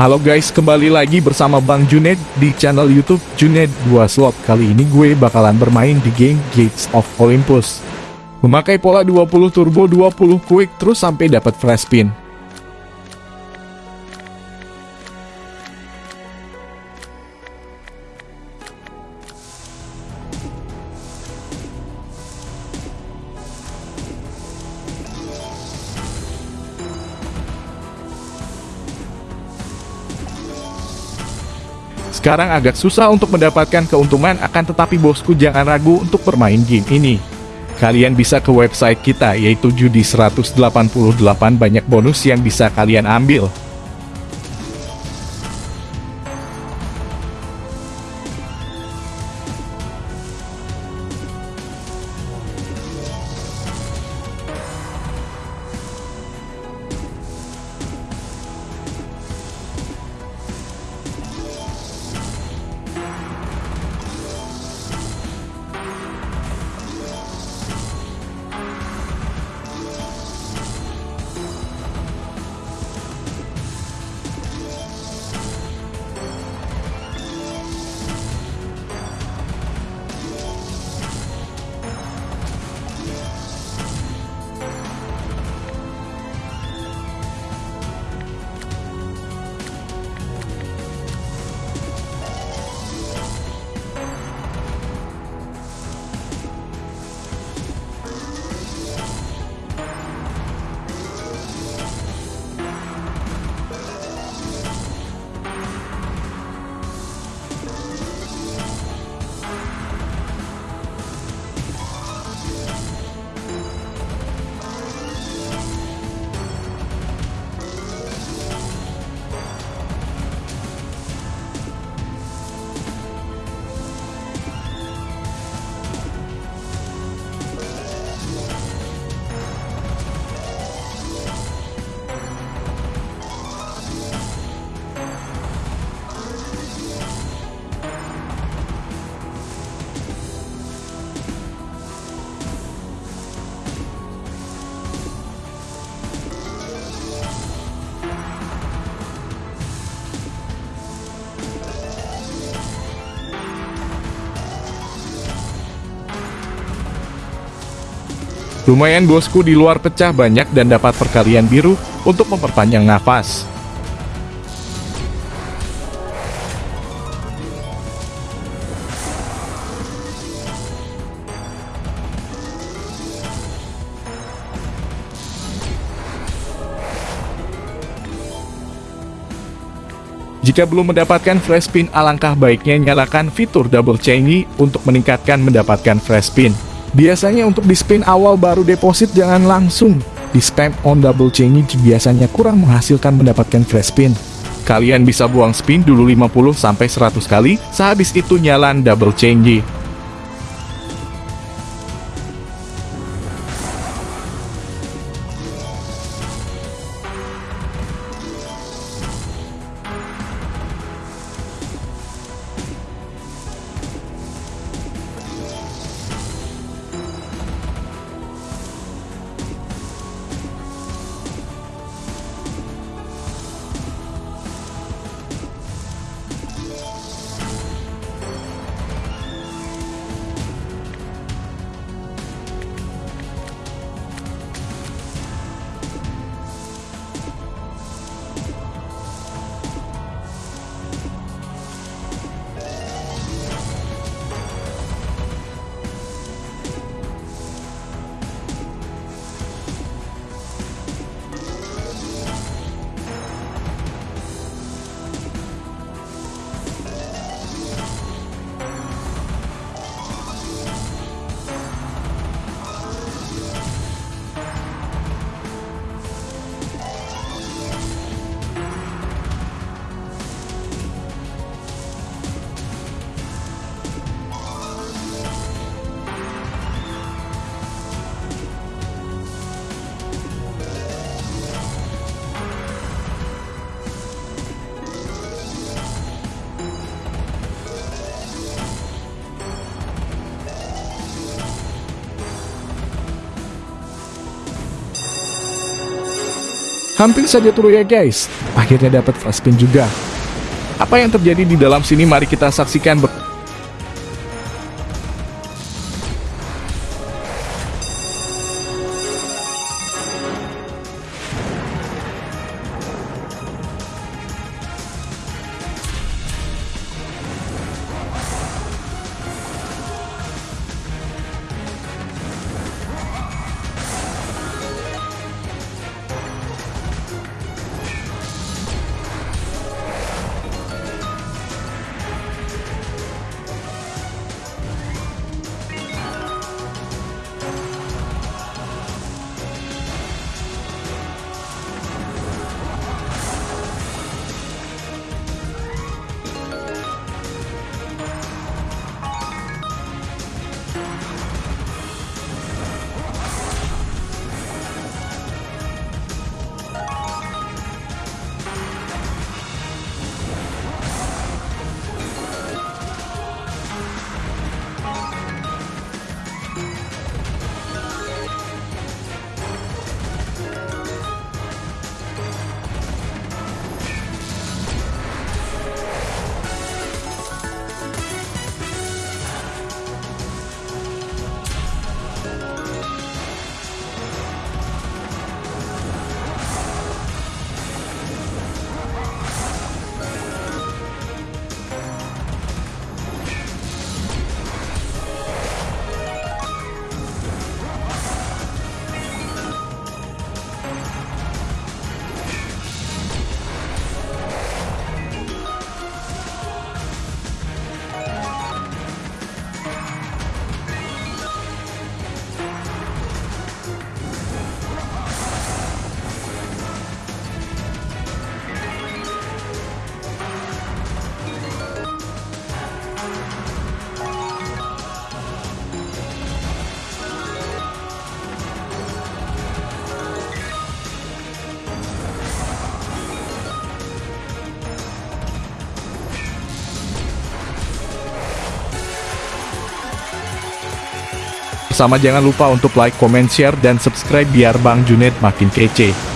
Halo guys, kembali lagi bersama Bang Junaid di channel YouTube Junaid 2 Slot. Kali ini gue bakalan bermain di game Gates of Olympus. Memakai pola 20 turbo 20 quick terus sampai dapat flash spin. Sekarang agak susah untuk mendapatkan keuntungan akan tetapi bosku jangan ragu untuk bermain game ini. Kalian bisa ke website kita yaitu Judi 188 banyak bonus yang bisa kalian ambil. Lumayan bosku di luar pecah banyak dan dapat perkalian biru untuk memperpanjang nafas. Jika belum mendapatkan flash spin, alangkah baiknya nyalakan fitur double chainy untuk meningkatkan mendapatkan flash spin. Biasanya untuk di spin awal baru deposit jangan langsung di spam on double chainy biasanya kurang menghasilkan mendapatkan flash spin. Kalian bisa buang spin dulu 50 sampai 100 kali, sehabis itu nyalan double chainy. Hampir saja turun ya guys, akhirnya dapat flash spin juga. Apa yang terjadi di dalam sini mari kita saksikan Sama jangan lupa untuk like, comment, share, dan subscribe biar Bang Junet makin kece.